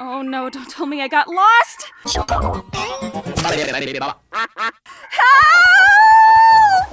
Oh no, don't tell me I got lost!